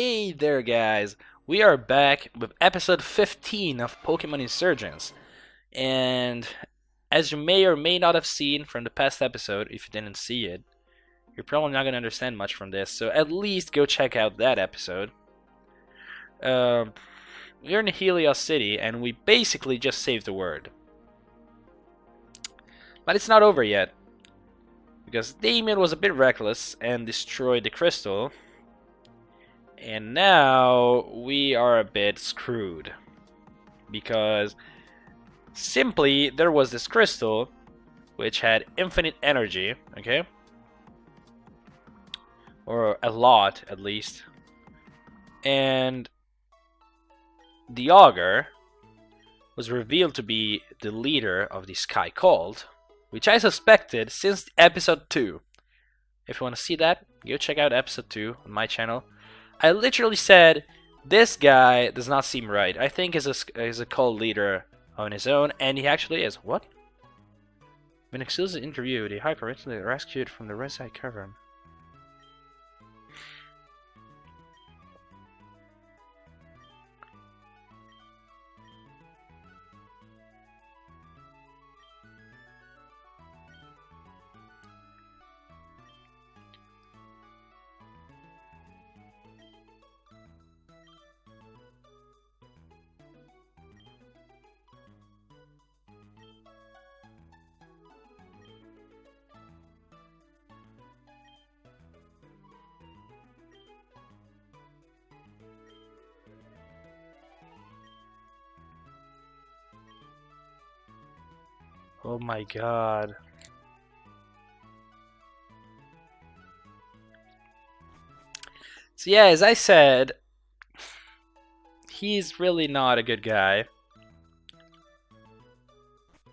Hey there, guys! We are back with episode 15 of Pokemon Insurgence. And as you may or may not have seen from the past episode, if you didn't see it, you're probably not going to understand much from this, so at least go check out that episode. Um, we're in Helios City, and we basically just saved the world. But it's not over yet. Because Damien was a bit reckless and destroyed the crystal. And now we are a bit screwed. Because simply there was this crystal which had infinite energy, okay? Or a lot at least. And the augur was revealed to be the leader of the Sky Cult, which I suspected since episode 2. If you want to see that, go check out episode 2 on my channel. I literally said, this guy does not seem right. I think he's a, he's a cult leader on his own, and he actually is. What? When exclusive interview, the Hyper rescued from the Red Side Cavern. Oh my god. So yeah, as I said, he's really not a good guy.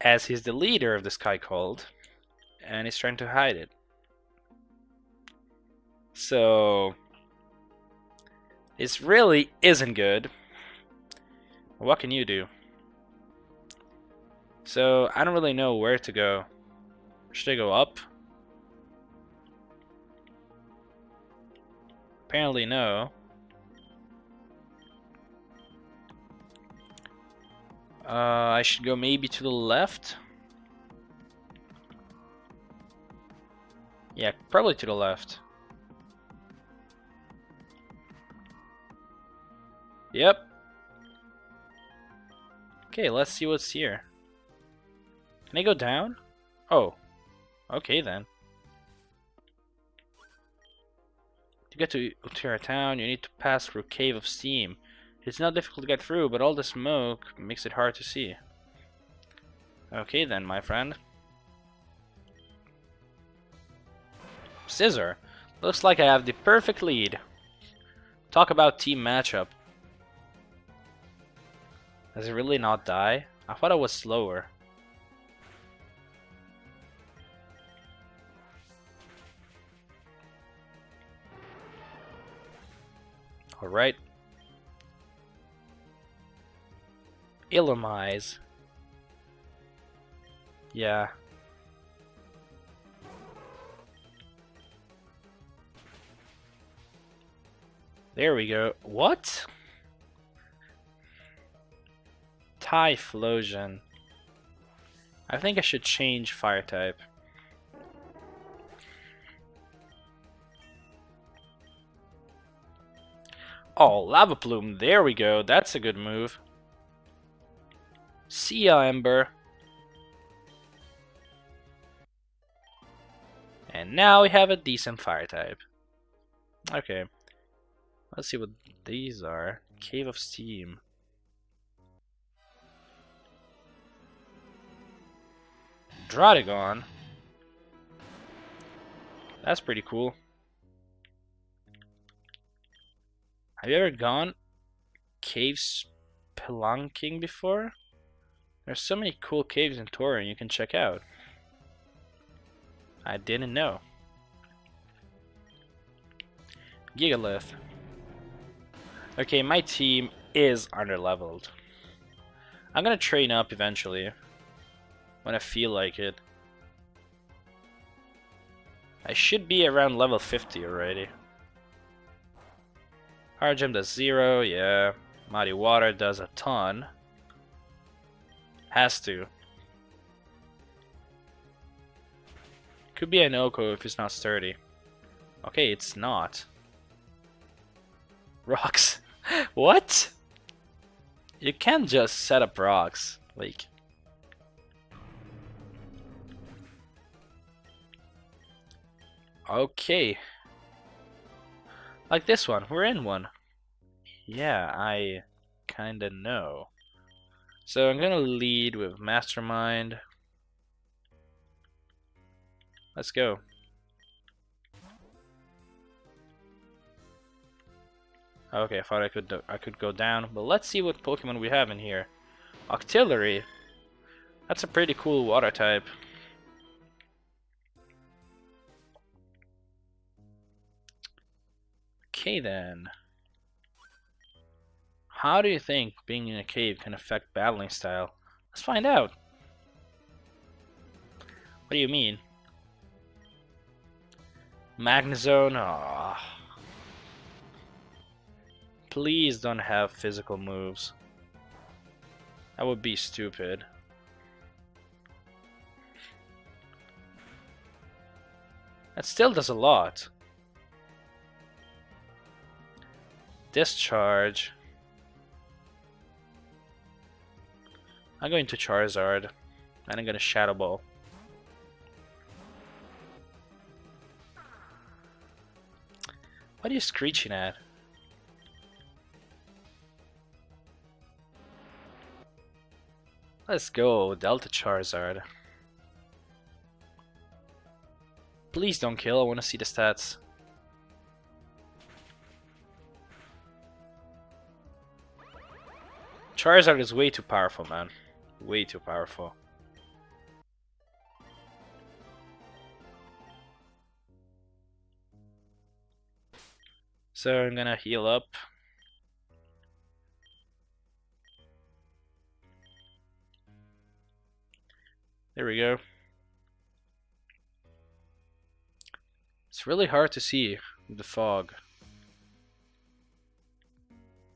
As he's the leader of the Sky Cult, and he's trying to hide it. So, this really isn't good. What can you do? So, I don't really know where to go. Should I go up? Apparently no. Uh, I should go maybe to the left? Yeah, probably to the left. Yep. Okay, let's see what's here. Can I go down? Oh. Okay then. To get to Utira town, you need to pass through Cave of Steam. It's not difficult to get through, but all the smoke makes it hard to see. Okay then, my friend. Scizor. Looks like I have the perfect lead. Talk about team matchup. Does it really not die? I thought I was slower. Alright. Illumise. Yeah. There we go. What? Typhlosion. I think I should change fire type. Oh, Lava Plume. There we go. That's a good move. See ya, Ember. And now we have a decent fire type. Okay. Let's see what these are. Cave of Steam. Druddigon. That's pretty cool. Have you ever gone cave spelunking before? There's so many cool caves in Torren you can check out. I didn't know. Gigalith. Okay, my team is underleveled. I'm gonna train up eventually. When I feel like it. I should be around level 50 already. Hard Gem does zero, yeah. Mighty Water does a ton. Has to. Could be an OHKO if it's not sturdy. Okay, it's not. Rocks. what? You can't just set up rocks. Like... Okay. Like this one. We're in one. Yeah, I kinda know. So I'm gonna lead with Mastermind. Let's go. Okay, I thought I could I could go down, but let's see what Pokemon we have in here. Octillery. That's a pretty cool water type. Okay then. How do you think being in a cave can affect battling style? Let's find out. What do you mean? Magnezone? Please don't have physical moves. That would be stupid. That still does a lot. Discharge. I'm going to Charizard. And I'm gonna Shadow Ball. What are you screeching at? Let's go, Delta Charizard. Please don't kill, I want to see the stats. Charizard is way too powerful, man. Way too powerful. So I'm gonna heal up. There we go. It's really hard to see the fog.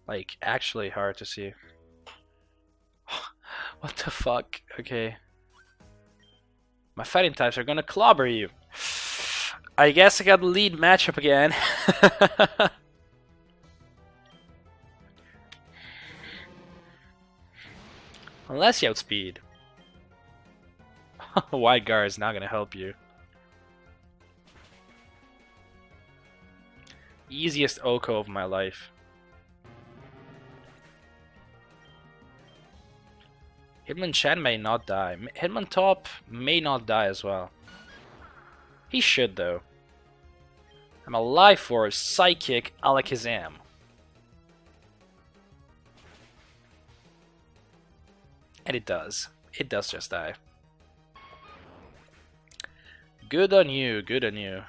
Like, actually hard to see. What the fuck? Okay. My fighting types are gonna clobber you. I guess I got the lead matchup again. Unless you outspeed. Wide guard is not gonna help you. Easiest OHKO of my life. Hitmonchan may not die. Hitmontop may not die as well. He should though. I'm alive for Psychic Alakazam. And it does. It does just die. Good on you, good on you.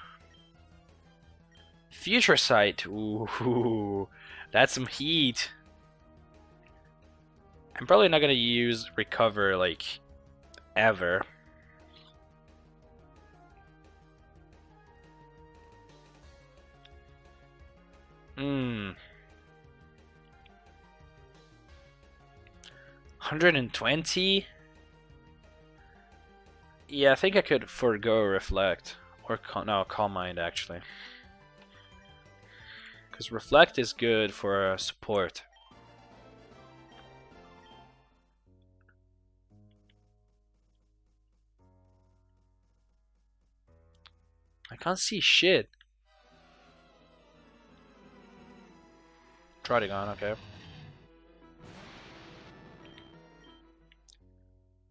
Future Sight. Ooh, that's some heat. I'm probably not gonna use Recover, like, ever. Hmm. 120? Yeah, I think I could forego Reflect. Or, no, Calm Mind, actually. Because Reflect is good for uh, support. Can't see shit. Trotting on, okay.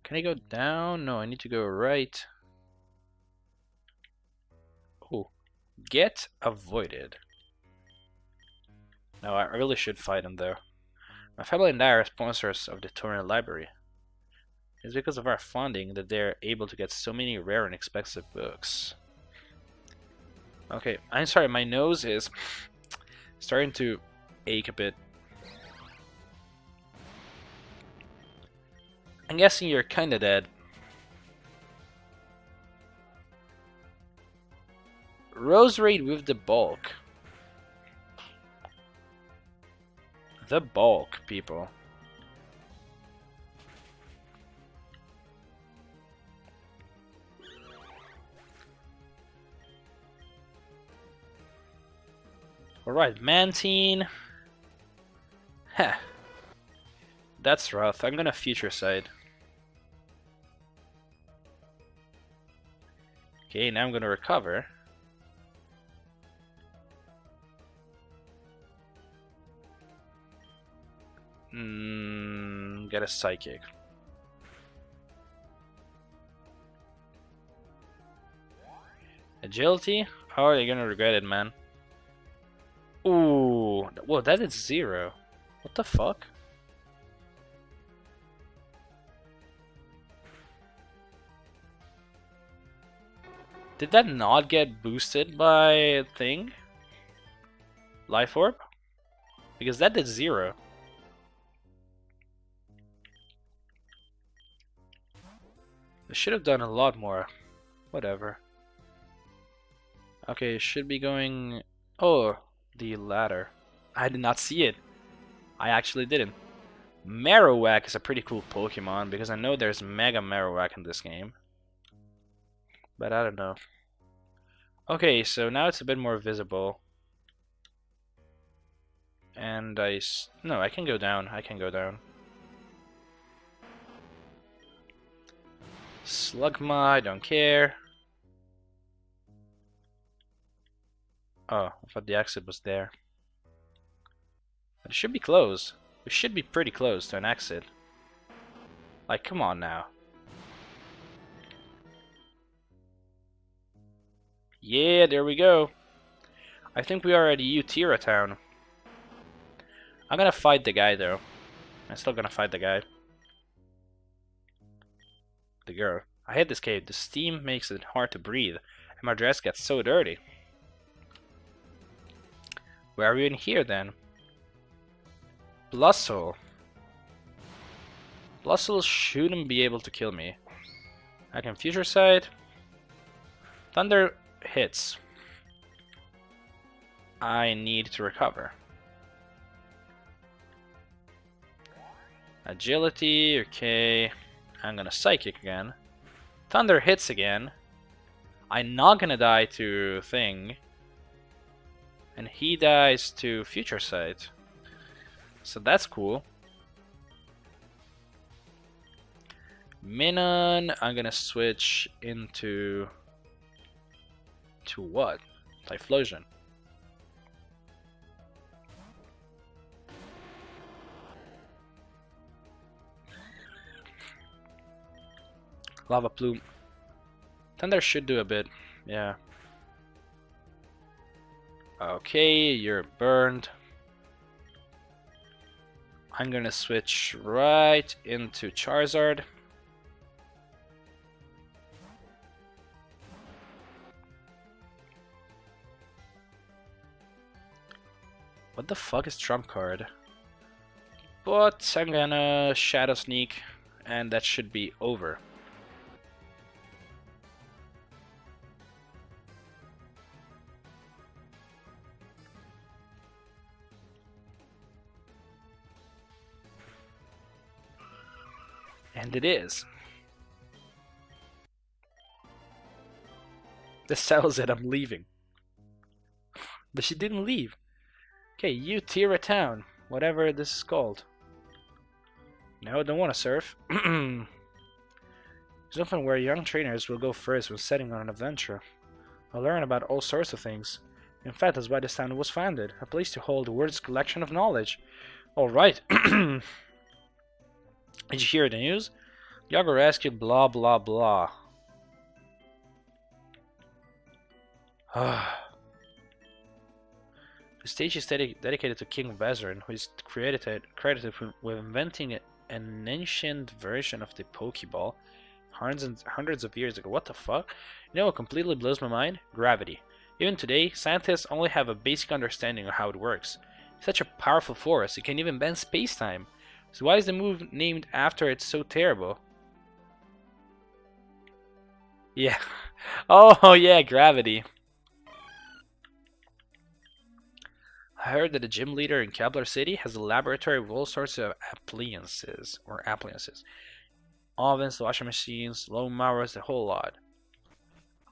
Can I go down? No, I need to go right. Oh, get avoided. No, I really should fight him though. My family and I are sponsors of the Tournament Library. It's because of our funding that they're able to get so many rare and expensive books. Okay, I'm sorry, my nose is starting to ache a bit. I'm guessing you're kinda dead. Roserade with the bulk. The bulk, people. Alright, Mantine. Heh. That's rough. I'm gonna future sight. Okay, now I'm gonna recover. Mm, get a psychic. Agility? How are you gonna regret it, man? Ooh, whoa, that is zero. What the fuck? Did that not get boosted by thing? Life Orb? Because that did zero. I should have done a lot more. Whatever. Okay, should be going... Oh, the ladder. I did not see it. I actually didn't. Marowak is a pretty cool Pokemon because I know there's Mega Marowak in this game. But I don't know. Okay, so now it's a bit more visible. And I... No, I can go down. I can go down. Slugma, I don't care. Oh, I thought the exit was there. It should be closed. We should be pretty close to an exit. Like, come on now. Yeah, there we go. I think we are at Utira town. I'm gonna fight the guy though. I'm still gonna fight the guy. The girl. I hate this cave. The steam makes it hard to breathe, and my dress gets so dirty. Where are you in here then? Blustle. Blustle shouldn't be able to kill me. I can future sight. Thunder hits. I need to recover. Agility, okay. I'm gonna Psychic again. Thunder hits again. I'm not gonna die to Thing and he dies to Future Sight. So that's cool. Minun, I'm gonna switch into to what? Typhlosion. Lava Plume. Thunder should do a bit, yeah. Okay, you're burned. I'm gonna switch right into Charizard. What the fuck is trump card? But I'm gonna Shadow Sneak and that should be over. And it is. This settles it, I'm leaving. But she didn't leave. Okay, Utira Town, whatever this is called. No, I don't want to surf. It's often where young trainers will go first when setting on an adventure. I'll learn about all sorts of things. In fact, that's why this town was founded, a place to hold the world's collection of knowledge. Alright. Did you hear the news? Yaga rescued blah blah blah. the stage is dedic dedicated to King Vezarin, who is credited, credited with inventing an ancient version of the Pokeball hundreds, and, hundreds of years ago. What the fuck? You know what completely blows my mind? Gravity. Even today, scientists only have a basic understanding of how it works. such a powerful force, it can even bend space-time. So why is the move named after it so terrible? Yeah. Oh, yeah, gravity. I heard that the gym leader in Kepler City has a laboratory with all sorts of appliances or appliances. Ovens, washing machines, lawn mowers, the whole lot.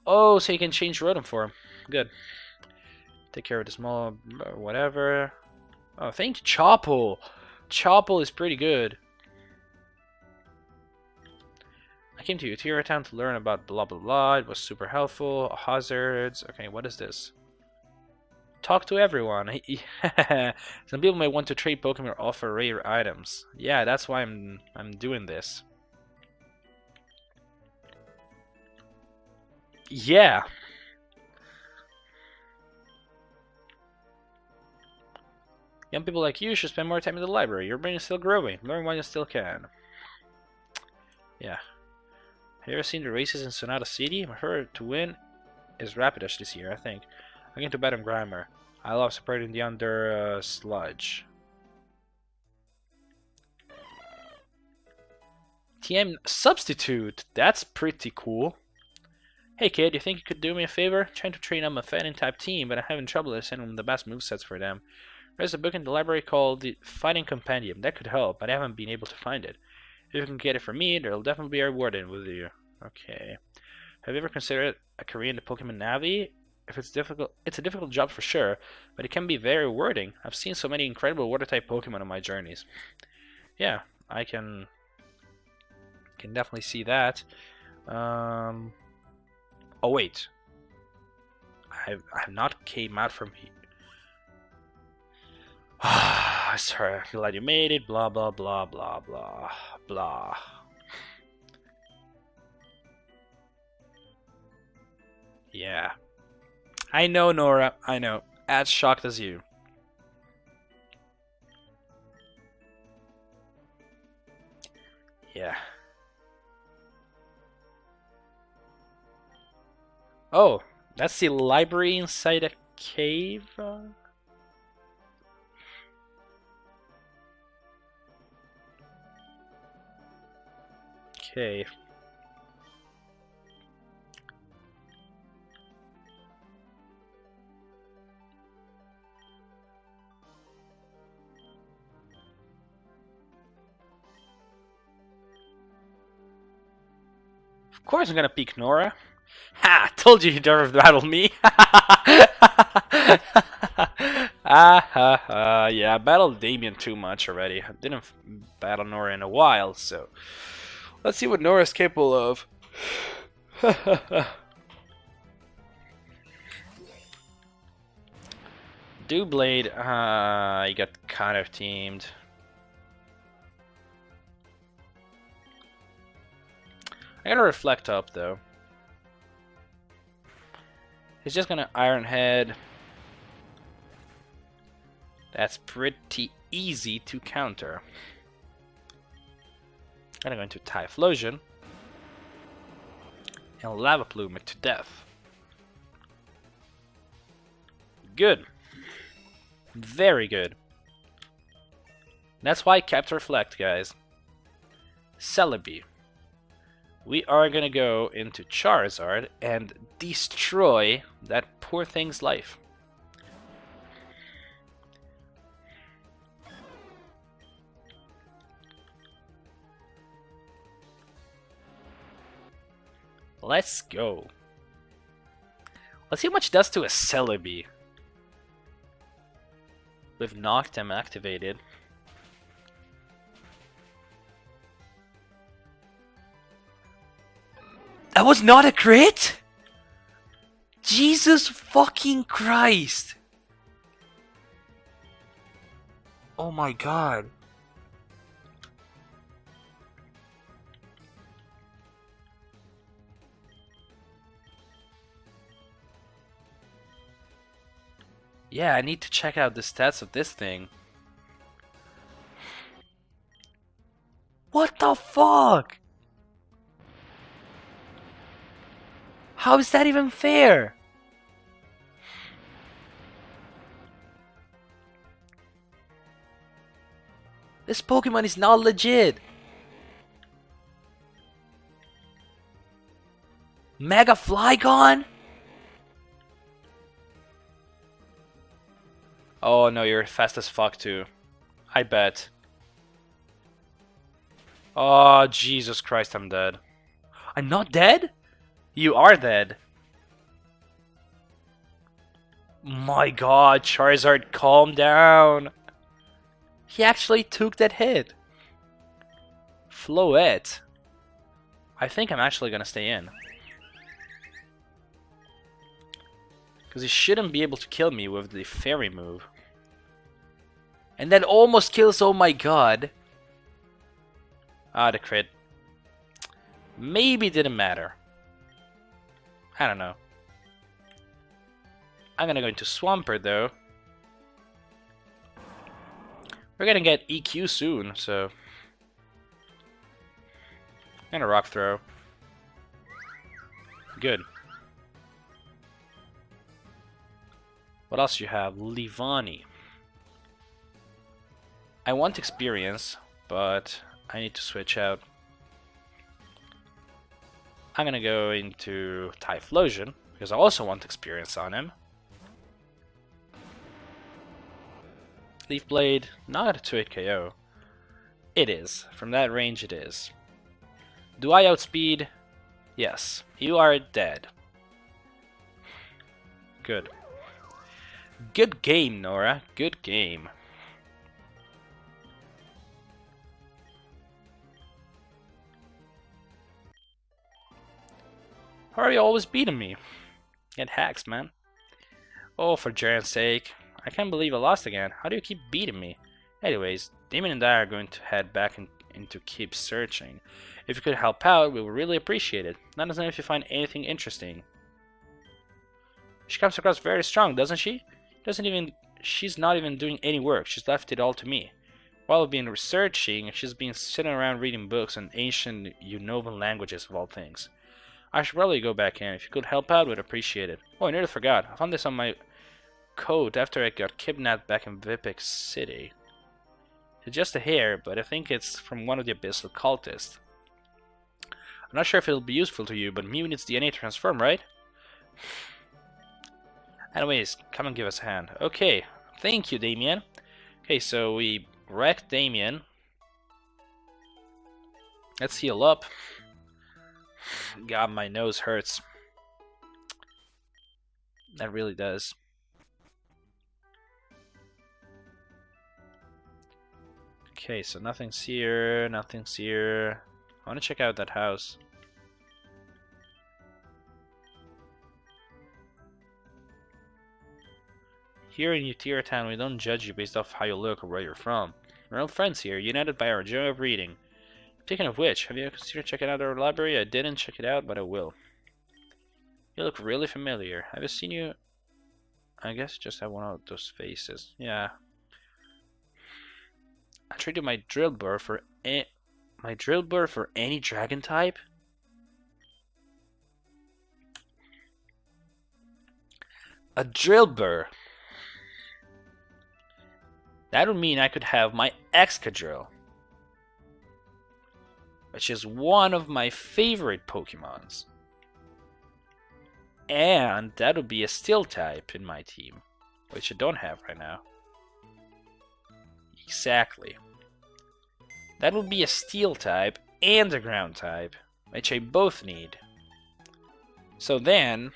Oh, so you can change Rotom for him. Good. Take care of the small uh, whatever. Oh, thank you, Chople. Chople is pretty good. I came to Utira Town to learn about blah blah blah. It was super helpful. Hazards. Okay, what is this? Talk to everyone. Some people may want to trade Pokemon or offer rare items. Yeah, that's why I'm I'm doing this. Yeah. Young people like you should spend more time in the library. Your brain is still growing. Learn while you still can. Yeah. Have you ever seen the races in Sonata City? Heard to win is Rapidash this year, I think. I'm going to bet on Grimer. I love separating the under uh, sludge. TM substitute. That's pretty cool. Hey kid, you think you could do me a favor? Trying to train up a fighting type team, but I'm having trouble deciding the best movesets for them. There's a book in the library called the Fighting Compendium. That could help, but I haven't been able to find it. If you can get it from me, there'll definitely be a reward in with you. Okay. Have you ever considered a career in the Pokemon Navi? If it's difficult, it's a difficult job for sure, but it can be very rewarding. I've seen so many incredible water-type Pokemon on my journeys. Yeah, I can can definitely see that. Um, Oh wait, I've I've not came out from here. Sorry, glad you made it. Blah blah blah blah blah blah. Yeah, I know, Nora. I know. As shocked as you. Yeah. Oh, that's the library inside a cave? Uh? Okay. Of course I'm gonna pick Nora. Ha! Told you you'd never battle me! ah ha ha. Yeah, I battled Damien too much already. I didn't battle Nora in a while, so. Let's see what Nora's capable of. Doublade, uh, you got kind of teamed. I gotta reflect up though. He's just gonna Iron Head. That's pretty easy to counter. And I'm going to Typhlosion. And Lava Plume it to death. Good. Very good. That's why I kept Reflect, guys. Celebi we are going to go into Charizard and destroy that poor thing's life. Let's go. Let's see how much it does to a Celebi. With Noctem activated. That was not a crit? Jesus fucking Christ. Oh my god. Yeah, I need to check out the stats of this thing. What the fuck? How is that even fair? This Pokemon is not legit. Mega Flygon? Oh no, you're fast as fuck too. I bet. Oh, Jesus Christ, I'm dead. I'm not dead? You are dead. My god, Charizard, calm down. He actually took that hit. Floette. I think I'm actually gonna stay in. Because he shouldn't be able to kill me with the fairy move. And that almost kills, oh my god. Ah, the crit. Maybe didn't matter. I don't know. I'm gonna go into Swampert though. We're gonna get EQ soon, so... And a Rock Throw. Good. What else you have? Leavanny. I want experience, but I need to switch out. I'm gonna go into Typhlosion, because I also want experience on him. Leaf Blade, not a 2-hit KO. It is. From that range, it is. Do I outspeed? Yes. You are dead. Good. Good game, Nora. Good game. How are you always beating me? Get hacks, man. Oh, for Jaren's sake. I can't believe I lost again. How do you keep beating me? Anyways, Damien and I are going to head back in, to Keep Searching. If you could help out, we would really appreciate it. Let us know if you find anything interesting. She comes across very strong, doesn't she? Doesn't even she's not even doing any work. She's left it all to me. While I've been researching, she's been sitting around reading books on ancient Unovan languages of all things. I should probably go back in. If you could help out, we'd appreciate it. Oh, I nearly forgot. I found this on my coat after I got kidnapped back in Vipik City. It's just a hair, but I think it's from one of the Abyssal cultists. I'm not sure if it'll be useful to you, but needs DNA transform, right? Anyways, come and give us a hand. Okay, thank you, Damien. Okay, so we wrecked Damien. Let's heal up. God, my nose hurts. That really does. Okay, so nothing's here, nothing's here. I want to check out that house. Here in Utira Town, we don't judge you based off how you look or where you're from. We're all friends here, united by our joy of reading. Speaking of which, have you considered checking out our library? I didn't check it out, but I will. You look really familiar. Have I seen you? I guess just have one of those faces. Yeah, I traded my Drillbur for a my Drillbur for any dragon type? A Drillbur. That would mean I could have my Excadrill. Which is one of my favorite Pokemons. And that would be a Steel type in my team. Which I don't have right now. Exactly. That would be a steel type and a ground type, which I both need. So then...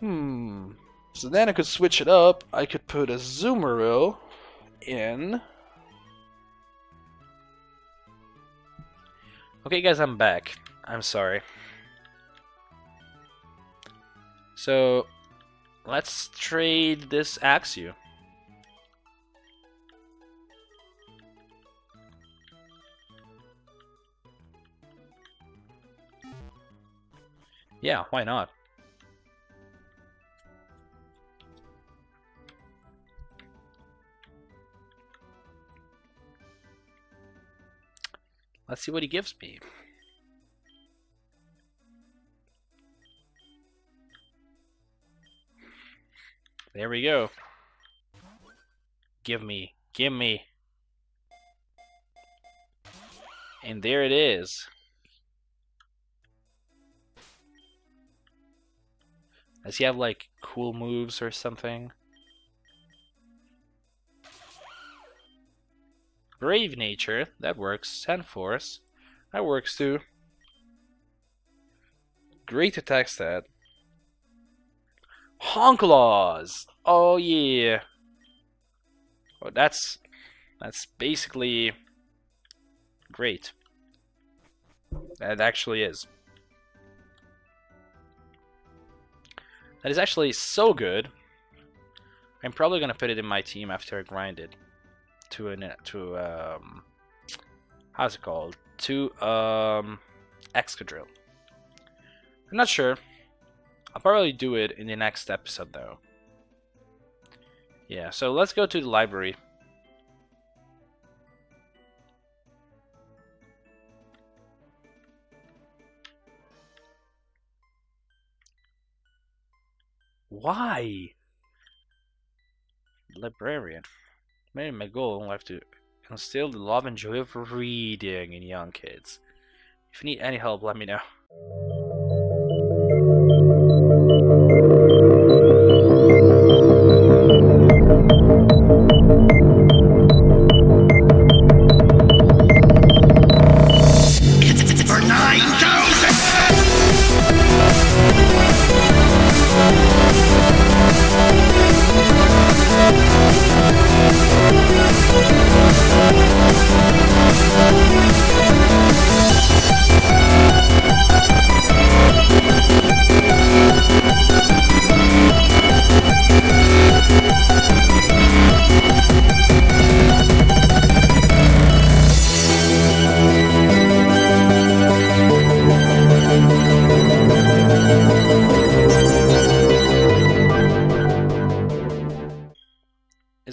Hmm... So then I could switch it up. I could put a Azumarill in... Okay guys, I'm back. I'm sorry. So, let's trade this Axew. Yeah, why not? Let's see what he gives me. There we go. Give me, give me. And there it is. Does he have like cool moves or something? Brave Nature, that works. Sand Force, that works too. Great attack stat. Hone Claws! Oh yeah. Oh, that's that's basically great. That actually is. That is actually so good. I'm probably gonna put it in my team after I grind it to an to um how's it called to um Excadrill. I'm not sure. I'll probably do it in the next episode though. Yeah, so let's go to the library. Why? Librarian. Maybe my goal in life to instill the love and joy of reading in young kids. If you need any help, let me know.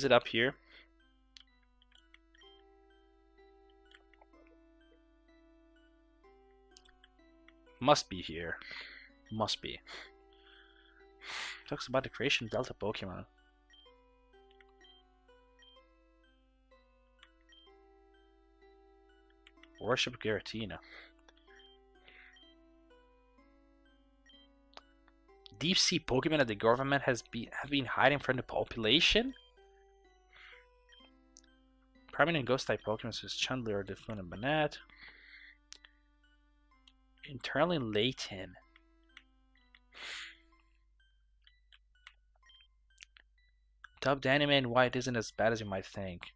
It up here? Must be here. Must be. Talks about the creation Delta Pokemon. Worship Giratina. Deep sea Pokemon that the government has been have been hiding from the population? Prominent ghost type Pokemon such as Chandelure, Deflin, and Banette. Internally Layton. Dubbed anime and white isn't as bad as you might think.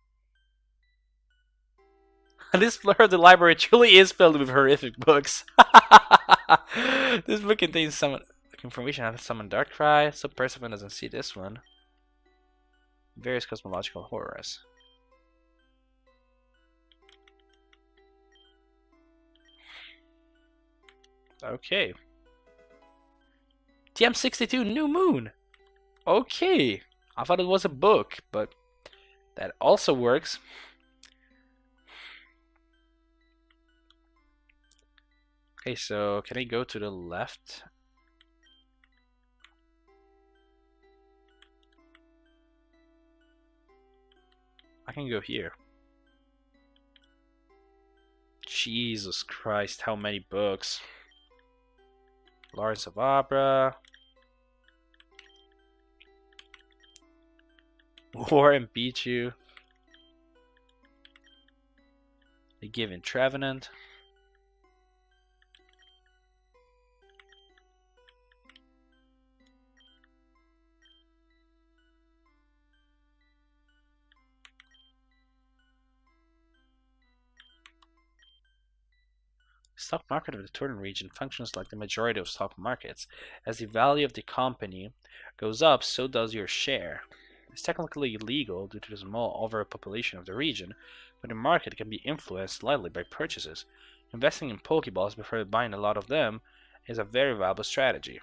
this floor of the library truly is filled with horrific books. this book contains some information on summon Darkrai, so Persephone doesn't see this one. Various cosmological horrors. Okay. TM62 New Moon. Okay. I thought it was a book, but that also works. Okay, so can I go to the left? I can go here. Jesus Christ, how many books? Lawrence of Abra. War and Pichu. The Given Trevenant. Stock market of the Torren region functions like the majority of stock markets. As the value of the company goes up, so does your share. It's technically illegal due to the small overpopulation of the region, but the market can be influenced slightly by purchases. Investing in Pokeballs before buying a lot of them is a very viable strategy.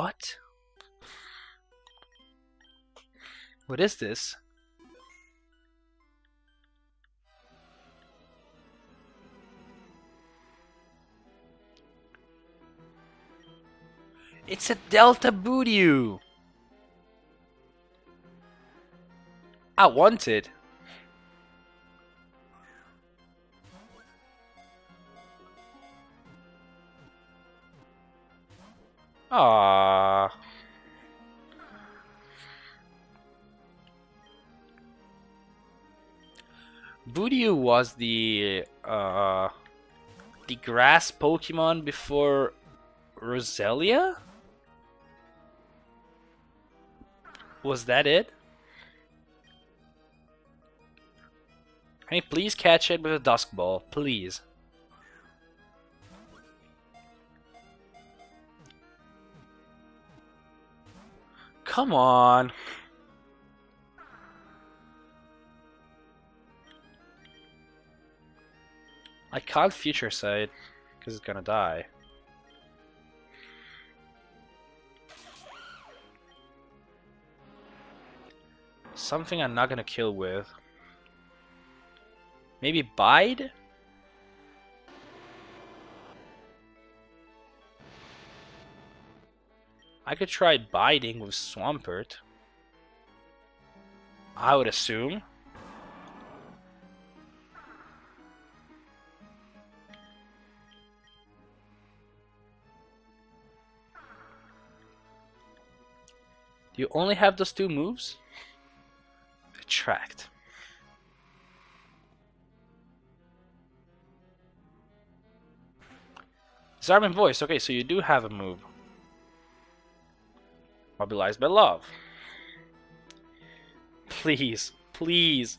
What? What is this? It's a Delta Voodoo! I want it! Ah. Budew was the uh the grass Pokemon before Roselia? Was that it? Can you please catch it with a Dusk Ball? Please. Come on. I can't future sight because it's gonna die. Something I'm not gonna kill with. Maybe Bide? I could try biding with Swampert. I would assume. You only have those two moves? Attract. Disarming Voice. Okay, so you do have a move. Mobilized by love. Please, please.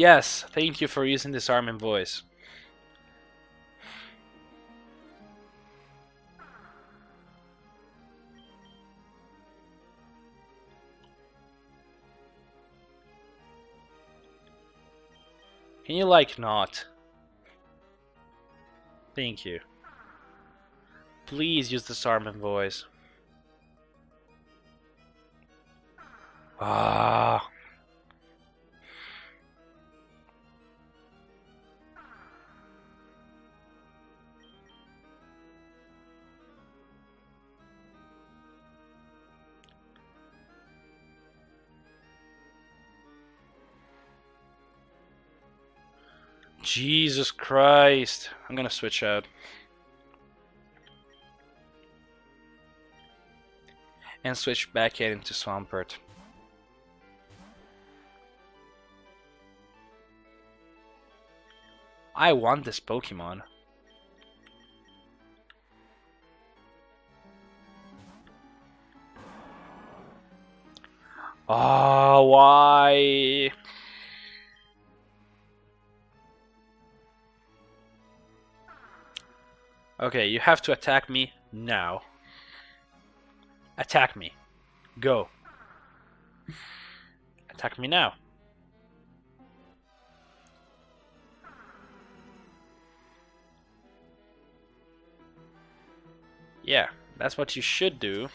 Yes, thank you for using disarming voice. Can you like not? Thank you. Please use the disarming voice. Ah. Jesus Christ. I'm gonna switch out. And switch back in into Swampert. I want this Pokemon. Oh, why? Okay, you have to attack me now. Attack me. Go. Attack me now. Yeah, that's what you should do.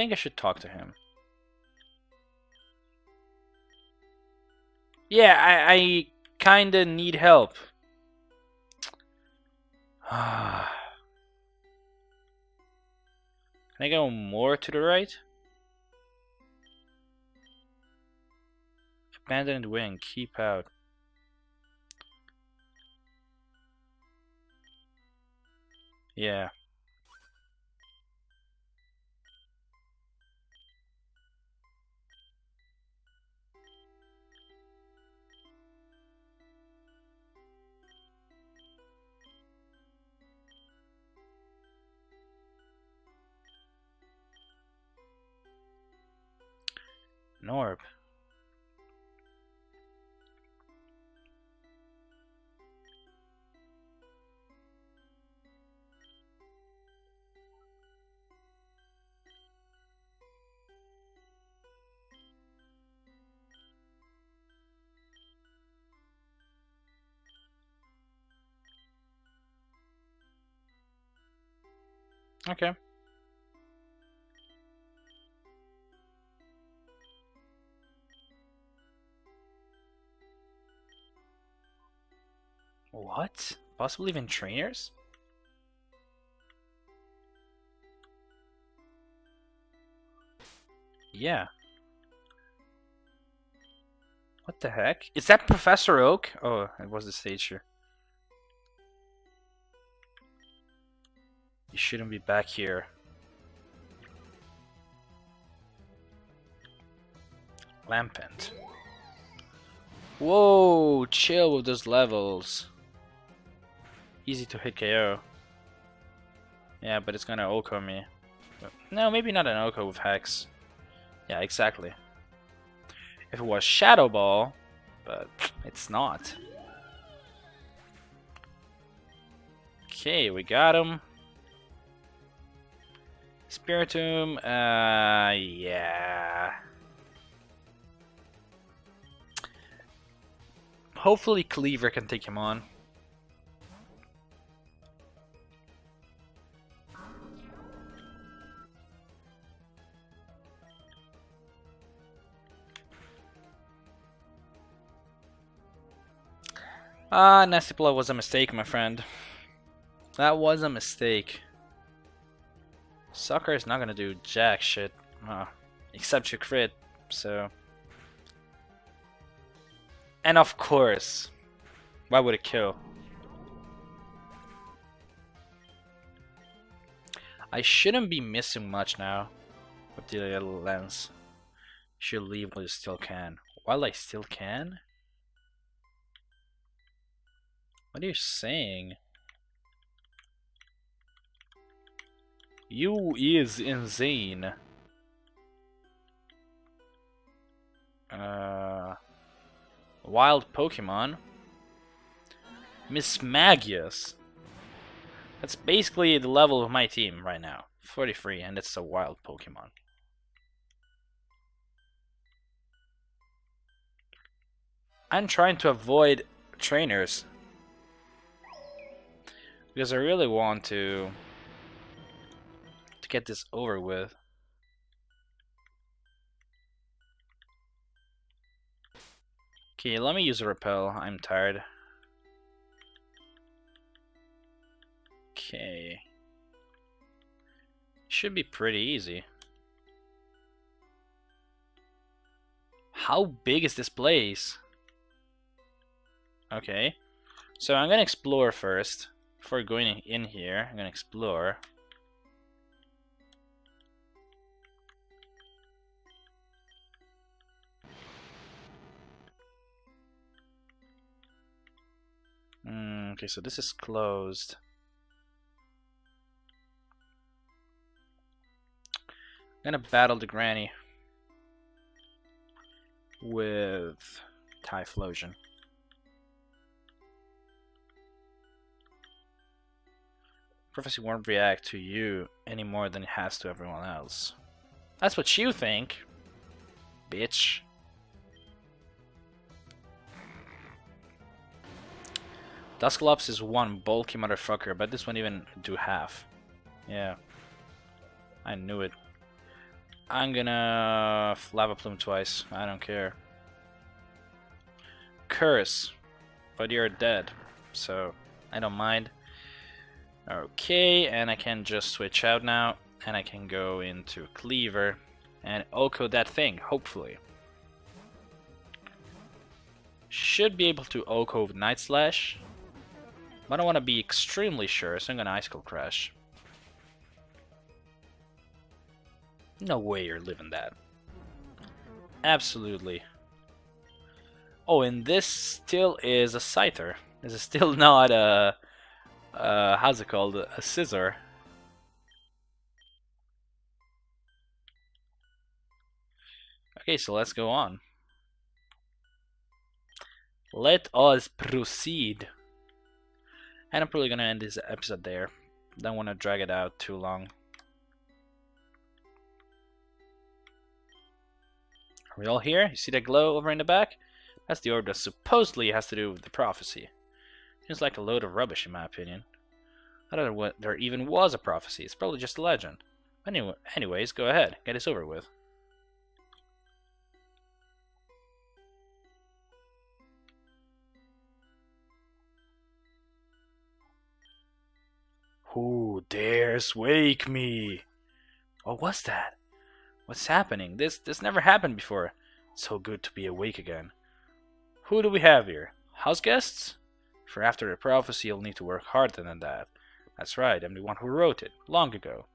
Think I should talk to him. Yeah, I, I kinda need help. Can I go more to the right? Abandoned wing, keep out. Yeah. orb. Okay. What? Possibly even trainers? Yeah. What the heck? Is that Professor Oak? Oh, it was the stage here. You shouldn't be back here. Lampent. Whoa, chill with those levels. Easy to hit KO. Yeah, but it's gonna OHKO me. No, maybe not an OHKO with Hex. Yeah, exactly. If it was Shadow Ball, but it's not. Okay, we got him. Spiritomb, uh, yeah. Hopefully Cleaver can take him on. Ah, nasty uh, was a mistake, my friend. That was a mistake. Sucker is not gonna do jack shit. Uh, except your crit, so... And of course, why would it kill? I shouldn't be missing much now with the lens. Should leave while you still can. While I still can? What are you saying? You is insane. Uh, wild Pokemon. Mismagius. That's basically the level of my team right now. 43, and it's a wild Pokemon. I'm trying to avoid trainers because I really want to to get this over with. Okay, let me use a repel. I'm tired. Okay. Should be pretty easy. How big is this place? Okay. So I'm gonna explore first. Before going in here, I'm gonna explore. Mm, okay, so this is closed. I'm gonna battle the granny with Typhlosion. Prophecy won't react to you any more than it has to everyone else. That's what you think, bitch. Dusclops is one bulky motherfucker, but this won't even do half. Yeah. I knew it. I'm gonna Lava Plume twice. I don't care. Curse. But you're dead. So, I don't mind. Okay, and I can just switch out now, and I can go into Cleaver and OHKO that thing, hopefully. Should be able to OHKO with Night Slash, but I want to be extremely sure, so I'm gonna Icicle Crash. No way you're living that. Absolutely. Oh, and this still is a Scyther. This is still not a uh, how's it called? A Scizor. Okay, so let's go on. Let us proceed. And I'm probably gonna end this episode there. Don't want to drag it out too long. Are we all here? You see that glow over in the back? That's the orb that supposedly has to do with the prophecy. Seems like a load of rubbish in my opinion. I don't know what there even was a prophecy. It's probably just a legend. Anyway, anyways, go ahead. Get this over with. Who dares wake me? What was that? What's happening? This this never happened before. It's so good to be awake again. Who do we have here? House guests? For after the prophecy, you'll need to work harder than that. That's right, I'm the one who wrote it, long ago.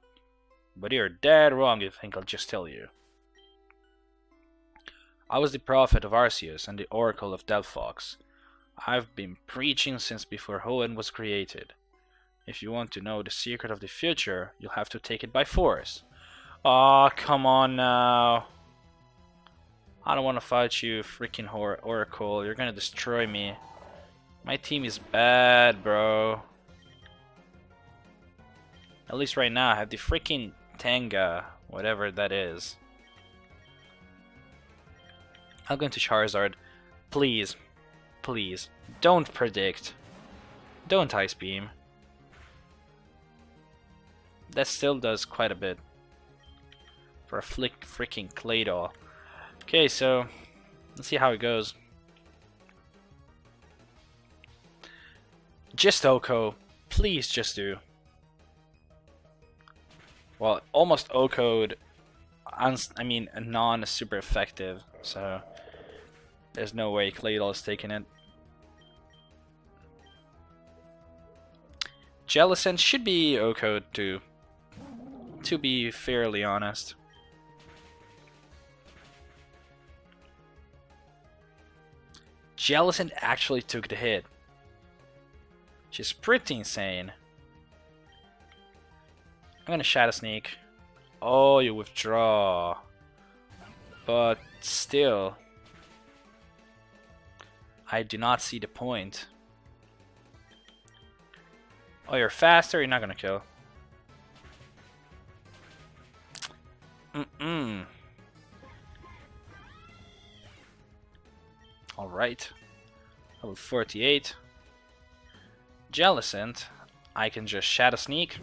But you're dead wrong if you think I'll just tell you. I was the prophet of Arceus and the oracle of Delphox. I've been preaching since before Hoenn was created. If you want to know the secret of the future, you'll have to take it by force. Aw, oh, come on now. I don't want to fight you, freaking or Oracle. You're gonna destroy me. My team is bad, bro. At least right now, I have the freaking Tenga, whatever that is. I'll go into Charizard. Please, please, don't predict. Don't Ice Beam that still does quite a bit for a flick freaking Claydol. Okay, so let's see how it goes. Just OHKO, please just do. Well, almost OHKO'd, I mean, non-super effective, so there's no way Claydol is taking it. Jellicent should be OHKO'd too to be fairly honest. Jellicent actually took the hit. She's pretty insane. I'm gonna Shadow Sneak. Oh, you withdraw. But still, I do not see the point. Oh, you're faster, you're not gonna kill. Mm-mm. Alright. Level 48. Jellicent. I can just Shadow Sneak.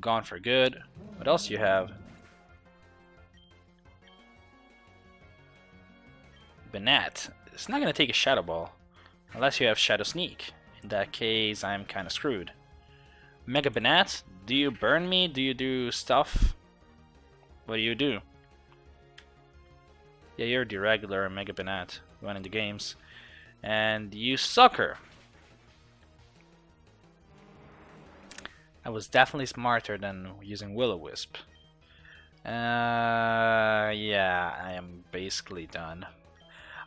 Gone for good. What else you have? Banette. It's not going to take a Shadow Ball. Unless you have Shadow Sneak. In that case, I'm kind of screwed. Mega Banette, do you burn me? Do you do stuff? What do you do? Yeah, you're the regular Mega Banette running into games. And you sucker! I was definitely smarter than using Will-O-Wisp. Uh, yeah, I am basically done.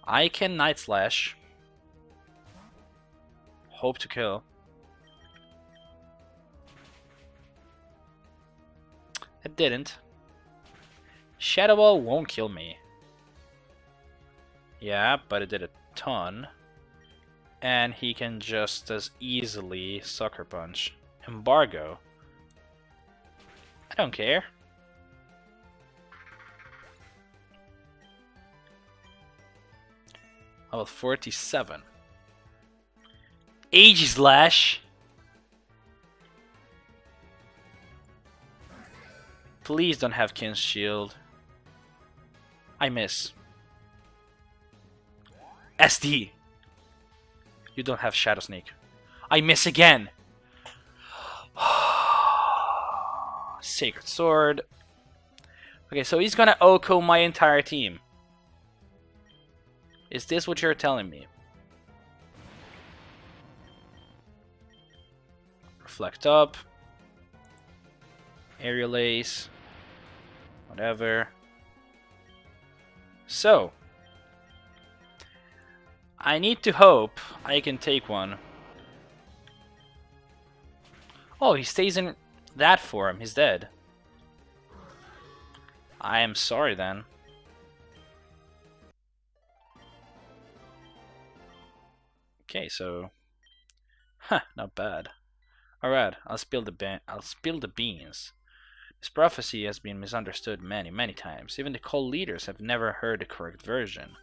I can Night Slash. Hope to kill. It didn't. Shadow Ball won't kill me. Yeah, but it did a ton. And he can just as easily Sucker Punch. Embargo. I don't care. Level 47. Aegislash. Please don't have King's Shield. I miss. SD! You don't have Shadow Sneak. I miss again! Sacred Sword. Okay, so he's gonna OHKO my entire team. Is this what you're telling me? Reflect up. Aerial Ace whatever. So, I need to hope I can take one. Oh, he stays in that form. He's dead. I am sorry then. Okay, so, huh, not bad. All right, I'll spill the I'll spill the beans. This prophecy has been misunderstood many, many times. Even the cult leaders have never heard the correct version.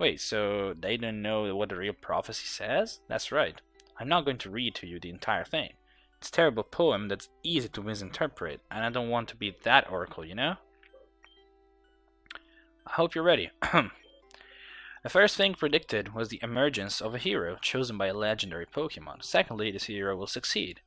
Wait, so they don't know what the real prophecy says? That's right. I'm not going to read to you the entire thing. It's a terrible poem that's easy to misinterpret, and I don't want to be that oracle, you know? I hope you're ready. the first thing predicted was the emergence of a hero chosen by a legendary Pokemon. Secondly, this hero will succeed.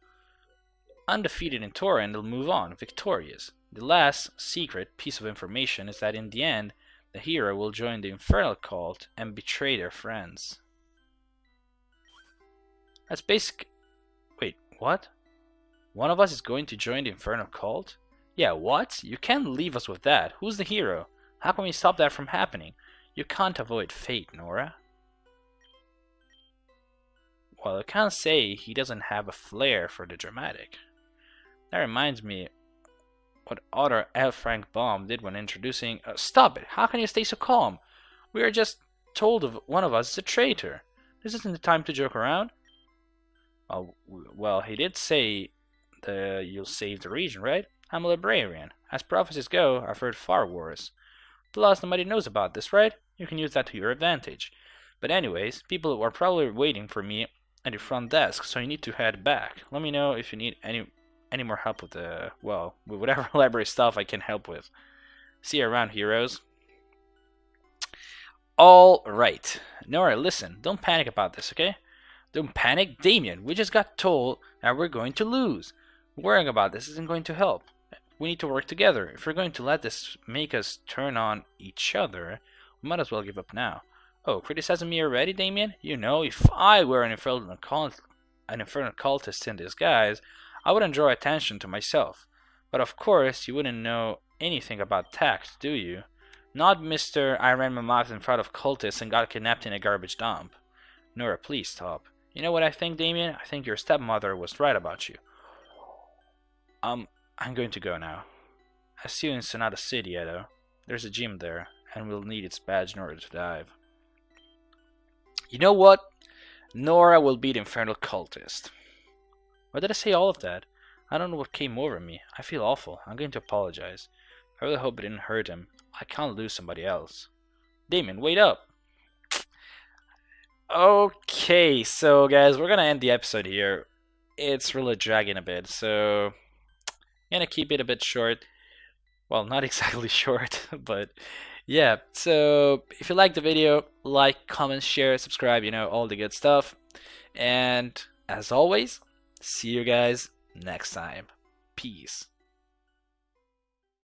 Undefeated in Torren, they'll move on, victorious. The last secret piece of information is that in the end, the hero will join the Infernal Cult and betray their friends. That's basic. Wait, what? One of us is going to join the Infernal Cult? Yeah, what? You can't leave us with that. Who's the hero? How can we stop that from happening? You can't avoid fate, Nora. Well, I can't say he doesn't have a flair for the dramatic. That reminds me what other L. Frank Baum did when introducing. Uh, stop it! How can you stay so calm? We are just told of one of us is a traitor. This isn't the time to joke around. Oh, well, he did say the you'll save the region, right? I'm a librarian. As prophecies go, I've heard far worse. Plus, nobody knows about this, right? You can use that to your advantage. But anyways, people are probably waiting for me at the front desk, so you need to head back. Let me know if you need any any more help with the well, with whatever library stuff I can help with. See you around, heroes. All right, Nora, listen. Don't panic about this, okay? Don't panic, Damien. We just got told that we're going to lose. Worrying about this isn't going to help. We need to work together. If we're going to let this make us turn on each other, we might as well give up now. Oh, criticizing me already, Damien? You know, if I were an infernal, cult, an infernal cultist in disguise, I wouldn't draw attention to myself. But of course, you wouldn't know anything about tact, do you? Not Mr. I ran my mouth in front of cultists and got kidnapped in a garbage dump. Nora, please stop. You know what I think, Damien? I think your stepmother was right about you. Um, I'm going to go now. I see you in Sonata City, Edo. There's a gym there, and we'll need its badge in order to dive. You know what? Nora will be the Infernal Cultist. Why did I say all of that? I don't know what came over me. I feel awful. I'm going to apologize. I really hope it didn't hurt him. I can't lose somebody else. Damon, wait up! Okay, so guys, we're gonna end the episode here. It's really dragging a bit, so I'm gonna keep it a bit short. Well, not exactly short, but yeah. So if you like the video, like, comment, share, subscribe, you know, all the good stuff. And as always, see you guys next time. Peace.